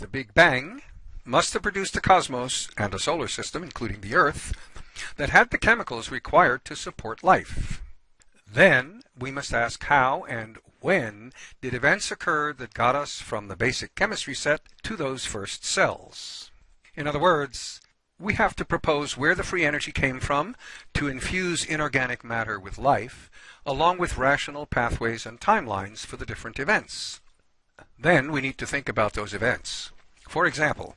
The Big Bang must have produced a cosmos and a solar system, including the Earth, that had the chemicals required to support life. Then we must ask how and when did events occur that got us from the basic chemistry set to those first cells? In other words, we have to propose where the free energy came from to infuse inorganic matter with life, along with rational pathways and timelines for the different events. Then we need to think about those events. For example,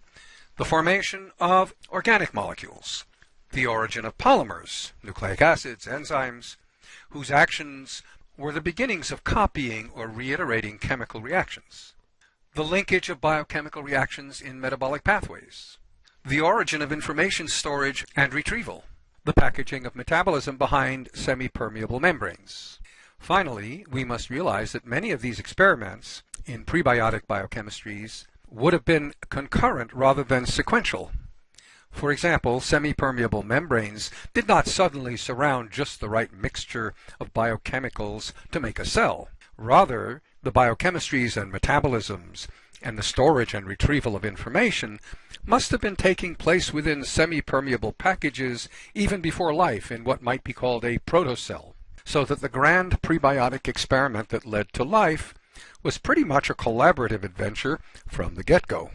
the formation of organic molecules, the origin of polymers, nucleic acids, enzymes, whose actions were the beginnings of copying or reiterating chemical reactions, the linkage of biochemical reactions in metabolic pathways, the origin of information storage and retrieval, the packaging of metabolism behind semi-permeable membranes. Finally, we must realize that many of these experiments in prebiotic biochemistries would have been concurrent rather than sequential. For example, semi-permeable membranes did not suddenly surround just the right mixture of biochemicals to make a cell. Rather, the biochemistries and metabolisms and the storage and retrieval of information must have been taking place within semi-permeable packages even before life in what might be called a protocell, so that the grand prebiotic experiment that led to life was pretty much a collaborative adventure from the get-go.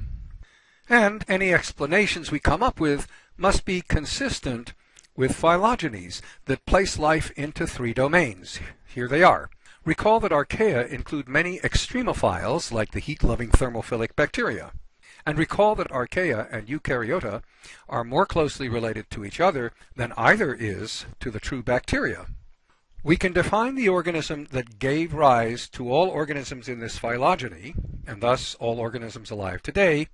And any explanations we come up with must be consistent with phylogenies that place life into three domains. Here they are. Recall that archaea include many extremophiles like the heat-loving thermophilic bacteria. And recall that archaea and eukaryota are more closely related to each other than either is to the true bacteria. We can define the organism that gave rise to all organisms in this phylogeny, and thus all organisms alive today,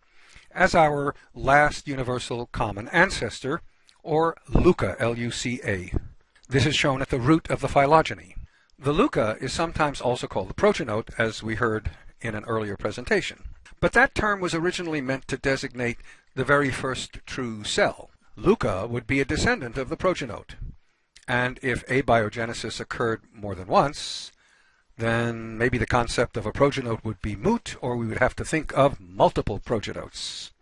as our last universal common ancestor, or LUCA, L-U-C-A. This is shown at the root of the phylogeny. The LUCA is sometimes also called the progenote, as we heard in an earlier presentation. But that term was originally meant to designate the very first true cell. LUCA would be a descendant of the progenote. And if abiogenesis occurred more than once, then maybe the concept of a progenote would be moot, or we would have to think of multiple progenotes.